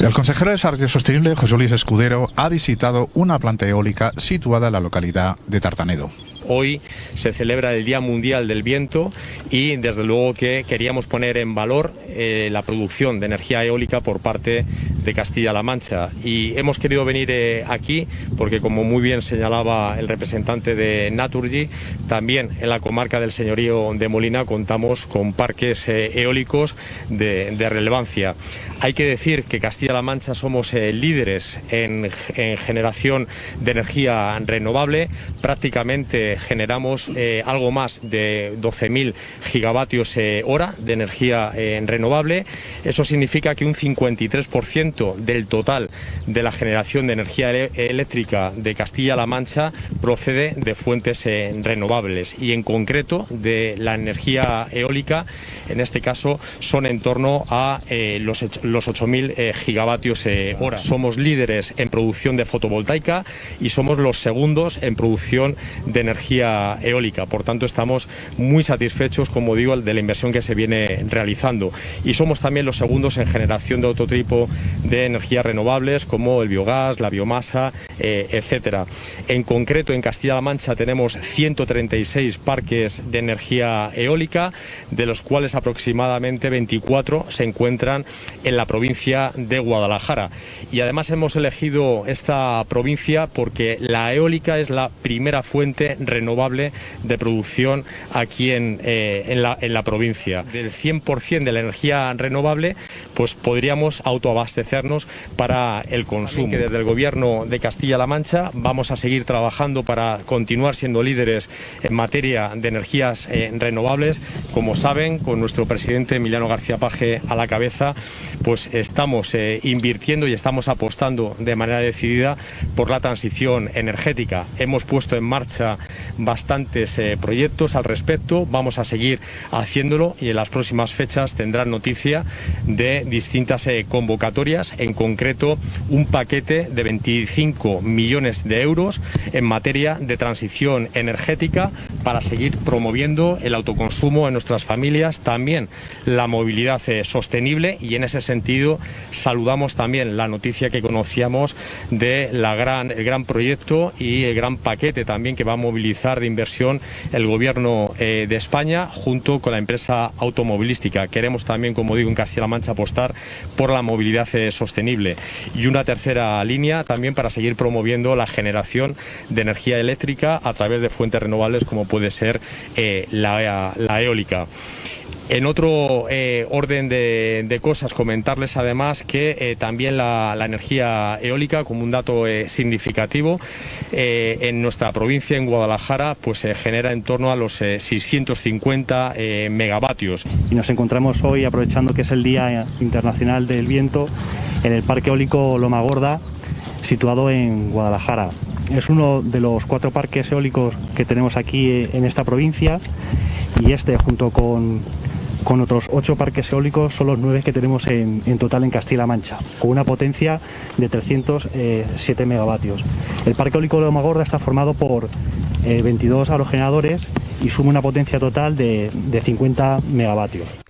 El consejero de Desarrollo Sostenible, José Luis Escudero, ha visitado una planta eólica situada en la localidad de Tartanedo. Hoy se celebra el Día Mundial del Viento y desde luego que queríamos poner en valor eh, la producción de energía eólica por parte de Castilla-La Mancha y hemos querido venir eh, aquí porque como muy bien señalaba el representante de Naturgy, también en la comarca del señorío de Molina contamos con parques eh, eólicos de, relevancia. Hay que decir que Castilla-La Mancha somos líderes en, en generación de energía renovable, prácticamente generamos eh, algo más de 12.000 gigavatios eh, hora de energía eh, renovable. Eso significa que un 53% del total de la generación de energía eléctrica de Castilla-La Mancha procede de fuentes renovables y en concreto de la energía eólica, en este caso son en torno a los, los 8.000 gigavatios hora. Somos líderes en producción de fotovoltaica y somos los segundos en producción de energía eólica. Por tanto, estamos muy satisfechos, como digo, de la inversión que se viene realizando. Y somos también los segundos en generación de otro tipo de energías renovables, como el biogás, la biomasa, eh, etcétera. En concreto, en Castilla-La Mancha tenemos 136 parques de energía eólica, de los cuales aproximadamente 24 se encuentran en la provincia de Guadalajara. Y además hemos elegido esta provincia porque la eólica es la primera fuente renovable de producción aquí en, eh, en, la, en la provincia. Del 100% de la energía renovable, pues podríamos autoabastecernos para el consumo. Que desde el gobierno de Castilla-La Mancha vamos a seguir trabajando para continuar siendo líderes en materia de energías eh, renovables. Como saben, con nuestro presidente Emiliano García Paje a la cabeza, pues estamos eh, invirtiendo y estamos apostando de manera decidida por la transición energética. Hemos puesto en marcha bastantes eh, proyectos al respecto, vamos a seguir haciéndolo y en las próximas fechas tendrán noticia de distintas eh, convocatorias, en concreto un paquete de 25 millones de euros en materia de transición energética para seguir promoviendo el autoconsumo en nuestras familias, también la movilidad eh, sostenible y en ese sentido saludamos también la noticia que conocíamos de la gran, el gran proyecto y el gran paquete también que va a movilizar de inversión el gobierno eh, de España junto con la empresa automovilística. Queremos también, como digo, en Castilla-La Mancha apostar por la movilidad eh, sostenible. Y una tercera línea también para seguir promoviendo la generación de energía eléctrica a través de fuentes renovables como puede ser eh, la, eólica. En otro eh, orden de, cosas, comentarles además que eh, también la, energía eólica, como un dato significativo, en nuestra provincia, en Guadalajara, pues se genera en torno a los 650 megavatios. Y nos encontramos hoy, aprovechando que es el Día Internacional del Viento, en el Parque Eólico Loma Gorda, situado en Guadalajara. Es uno de los cuatro parques eólicos que tenemos aquí en esta provincia y este junto con, otros ocho parques eólicos son los nueve que tenemos en, total en Castilla-La Mancha, con una potencia de 307 eh, megavatios. El parque eólico de Omagorda está formado por 22 eh, aerogeneradores y suma una potencia total de, de 50 megavatios.